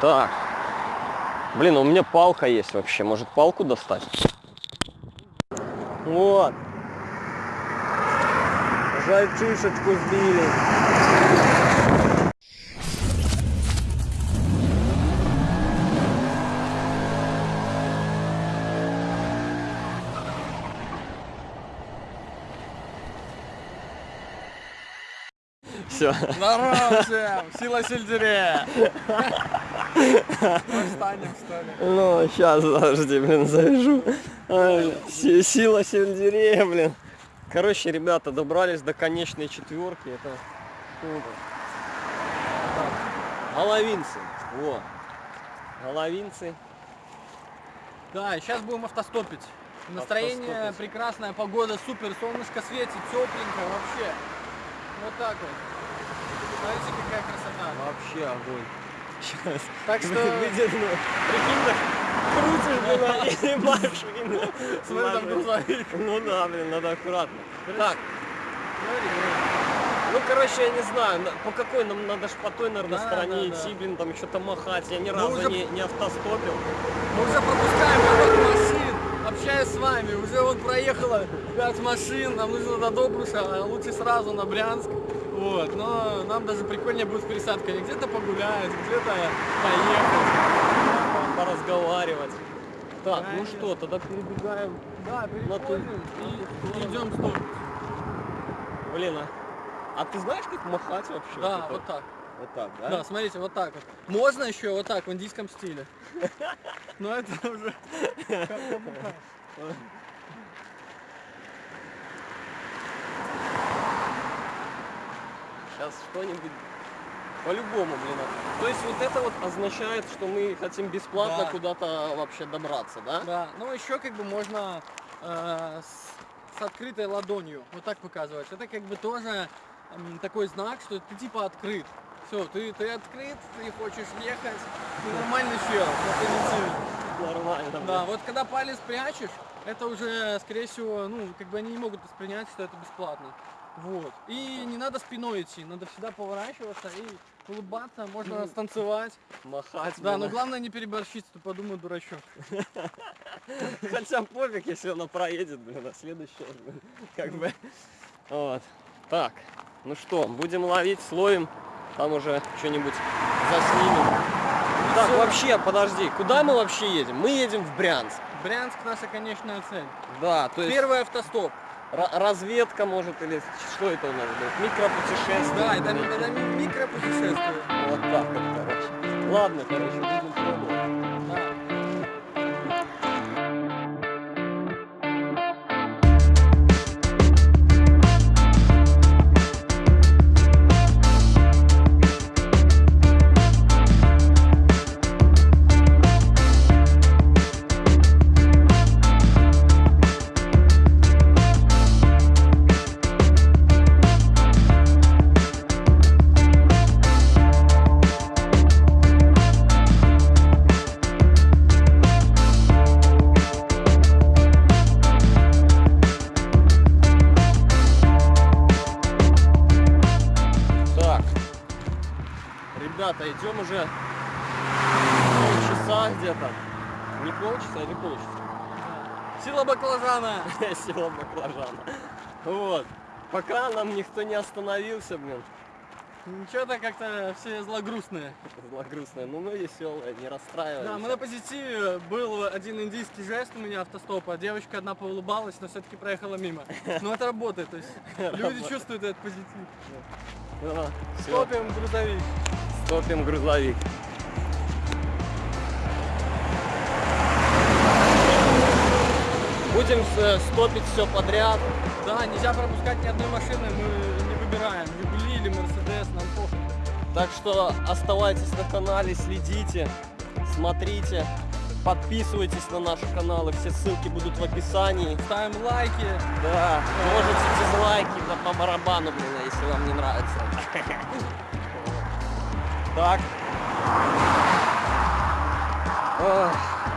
Так. Блин, у меня палка есть вообще. Может палку достать? Вот. Жальчишечку сбили. Все. Здорово всем! Сила сельдерея! Встанем, что ли? Ну, сейчас, подожди, блин, завяжу. Сила сельдерея, блин. Короче, ребята, добрались до конечной четверки. Это Головинцы. Во. Головинцы. Да, сейчас будем автостопить. Настроение Автостопить. прекрасная, погода супер, солнышко светит, тепленько вообще. Вот так вот. Смотрите, какая красота. Вообще огонь. Сейчас. Так что, Выйдет, ну, прикинь, так крутишь, блин, и маешь, блин. смотри, там грузовик. Ну да, блин, надо аккуратно. Так. Ну, короче, я не знаю, на- по какой нам надо ж по той, наверное, Да, стороне да, да. идти, блин, там что-то махать. Я ни разу уже- не, не автостопил. Мы уже пропускаем поток машин, общаясь с вами. Уже вот проехало 5 машин, нам нужно до Добруша, а лучше сразу на Брянск. Вот, но нам даже прикольнее будет с пересадкой. Где-то погулять, где-то поехать. по- Поразговаривать. Так, ну что, тогда перебегаем. Да, На ту- и, и идем стоп. Блин, а, а ты знаешь, как махать вообще? Да, это? вот так. Вот так, да? Да, смотрите, вот так вот. Можно еще вот так, в индийском стиле. Но это уже... Сейчас что-нибудь по-любому, блин. а. То есть вот это вот означает, что мы хотим бесплатно Да. куда-то вообще добраться, да? Да, ну еще как бы можно э, с, с открытой ладонью, вот так показывать. Это как бы тоже такой знак, что ты типа открыт. Все, ты, ты открыт, ты хочешь ехать, ты нормальный чел, ты. Нормально. Да, вот когда палец прячешь, это уже, скорее всего, ну, как бы они не могут воспринять, что это бесплатно. Вот. И не надо спиной идти, надо всегда поворачиваться и улыбаться, можно станцевать. Махать. Да, но главное не переборщить, то подумают дурачок. Хотя пофиг, если она проедет, блин, а следующая, блин, как бы. Вот. Так, ну что, будем ловить, словим, там уже что-нибудь заснимем. Так, вообще, подожди, куда мы вообще едем? Мы едем в Брянск. Брянск наша конечная цель. Да, то есть Первый автостоп. ра- разведка может или что это у нас будет? Микропутешествие. Да, это, это ми- микропутешествие. Вот так вот, короче. Ладно, короче, будем идем уже полчаса где-то. Не полчаса или полчаса? Сила баклажана. Села баклажана. Вот. Пока нам никто не остановился, блин. Что-то как-то все злогрустные. Злогрустная. Ну мы веселые, не расстраиваемся. Да, мы на позитиве. Был один индийский жест у меня автостопа. Девочка одна поулыбалась, но все-таки проехала мимо. Но это работает. То есть люди чувствуют этот позитив. Стопим грузовик. Стопим грузовик. Будем э, стопить все подряд. Да, нельзя пропускать ни одной машины, мы не выбираем. Жигули или Мерседес, нам похуй. Так что оставайтесь на канале, следите, смотрите, подписывайтесь на наши каналы, все ссылки будут в описании. Ставим лайки. Да, можете дизлайки по, по барабану, блин, если вам не нравится. Так.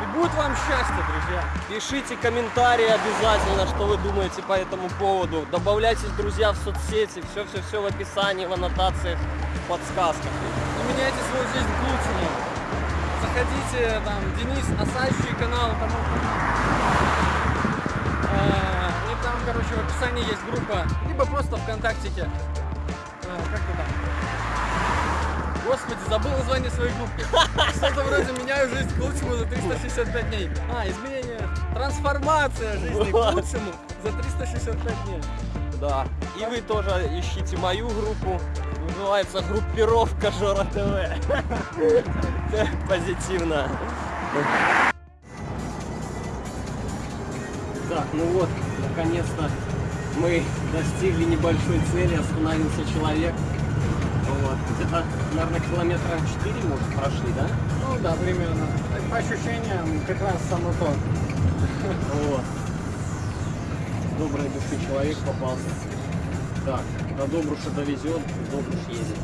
И будет вам счастье, друзья. Пишите комментарии обязательно, что вы думаете по этому поводу. Добавляйтесь, друзья, в соцсети. Все-все-все в описании, в аннотациях, в подсказках. И меняйте свою жизнь к лучшему. ВКонтакте, там, Денис Осадчий канал, там, э, и там, короче, в описании есть группа, либо просто ВКонтактике, э, как то там, Господи, забыл название своей группы. Что-то вроде меняю жизнь к лучшему за 365 дней. А, изменение, трансформация жизни к лучшему за 365 дней. Да. И вы тоже ищите мою группу. Называется группировка Жора ТВ. Позитивно. Так, ну вот, наконец-то мы достигли небольшой цели, остановился человек. Где-то, наверное, километра 4, может, прошли, да? Ну да, примерно. По ощущениям, как раз само то. Вот. Доброй души человек попался. Так, до Добруша довезет, Добруш едет.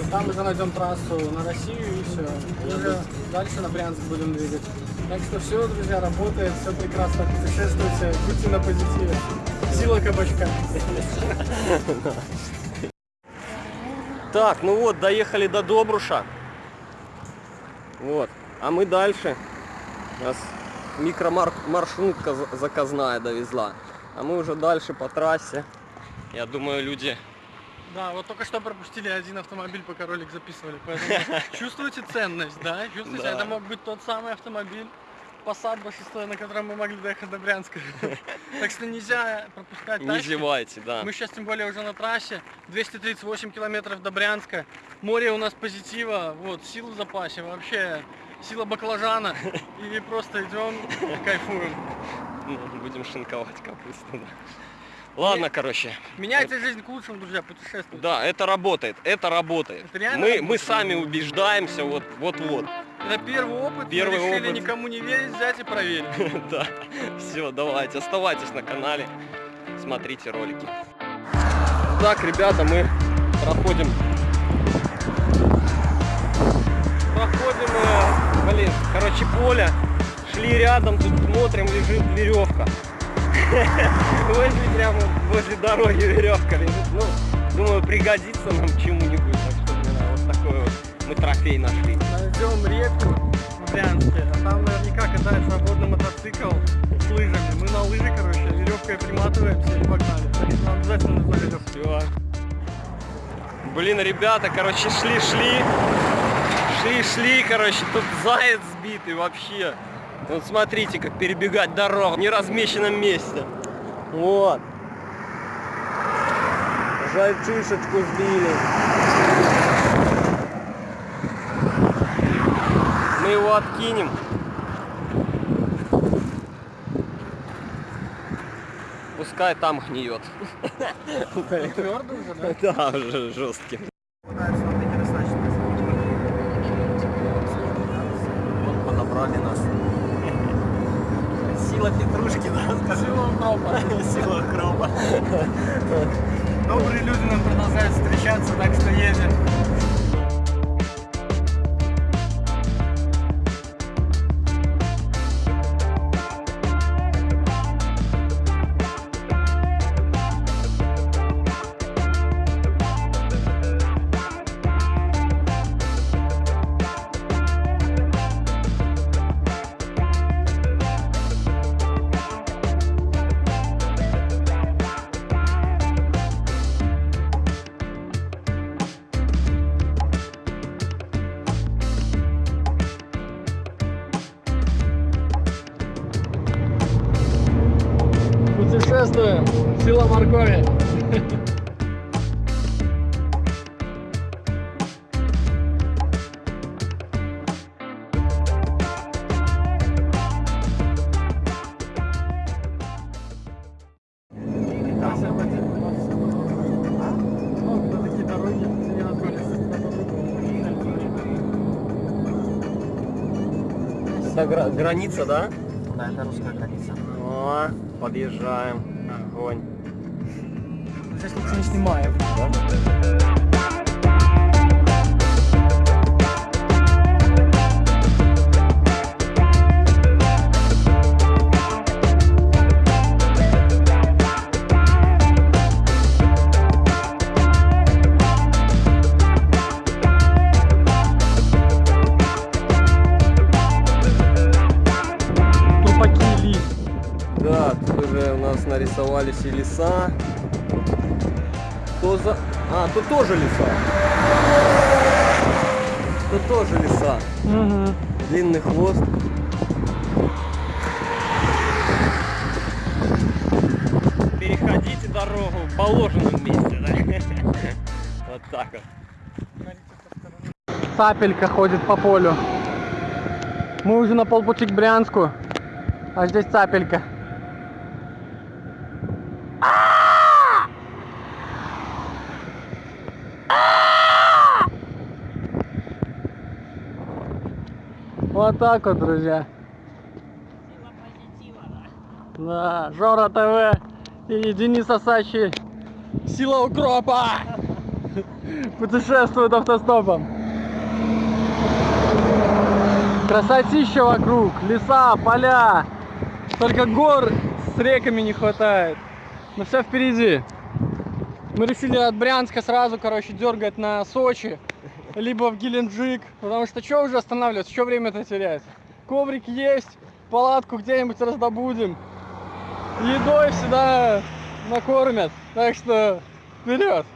И там уже найдем трассу на Россию и все. И уже дальше на Брянск будем двигать. Так что все, друзья, работает, все прекрасно. Путешествуйте, будьте на позитиве. Сила кабачка. Так, ну вот, доехали до Добруша. Вот. А мы дальше. Нас микромаршрутка за- заказная довезла. А мы уже дальше по трассе. Я думаю, люди... Да, вот только что пропустили один автомобиль, пока ролик записывали. Поэтому чувствуете ценность, да? Чувствуете, Да. это мог быть тот самый автомобиль. Passat B6, на котором мы могли доехать до Брянска. Так что нельзя пропускать Не зевайте, да. Мы сейчас тем более уже на трассе, 238 километров до Брянска. Море у нас позитива, вот, сил в запасе, вообще сила баклажана. И просто идем, кайфуем. Ну, Будем шинковать капусту. да. Ладно, короче. Меняйте жизнь к лучшему, друзья, путешествуйте. Да, это работает, это работает. Это Мы, мы сами убеждаемся, вот, Это первый опыт, Первый мы решили опыт. никому не верить, взять и проверить. Да. Все, давайте, оставайтесь на канале, смотрите ролики. Так, ребята, мы проходим. Проходим, э, блин, короче, поле. Шли рядом, тут смотрим, лежит веревка. Возле прямо возле дороги веревка лежит. Ну, думаю, пригодится нам чему-нибудь. Так что, вот такой вот мы трофей нашли. Найдем реку в Брянске, а там наверняка катает свободный мотоцикл с лыжами. Мы на лыжи, короче, веревкой приматываемся и погнали. Нам обязательно нужна веревка. Блин, ребята, короче, шли-шли. Шли-шли, короче, тут заяц сбитый вообще. Вот смотрите, как перебегать дорогу в неразмеченном месте. Вот. Жальчишечку сбили. Мы его откинем. Пускай там гниет. Твердо уже, да? Да, уже жесткий. Вот подобрали нас. Сила петрушки, да. Сила укропа. Сила укропа. Добрые люди нам продолжают встречаться, так что едем. Путешествуем. Сила моркови. Это гра- граница, да? Да, это русская граница. О, подъезжаем. Огонь. Здесь никто не снимает. Нарисовались и леса. То за... А, тут тоже леса. Тут тоже леса. Угу. Длинный хвост. Переходите дорогу в положенном месте, да? Вот так вот. Цапелька ходит по полю. Мы уже на полпути к Брянску, а здесь цапелька. Вот так вот, друзья. Да, Жора ТВ и Денис Асачи. Сила укропа! Путешествуют автостопом. Красотища вокруг, леса, поля. Только гор с реками не хватает. Но все впереди. Мы решили от Брянска сразу, короче, дергать на Сочи, либо в Геленджик. Потому что что уже останавливаться, что время-то терять? Коврик есть, палатку где-нибудь раздобудем. Едой всегда накормят. Так что вперед!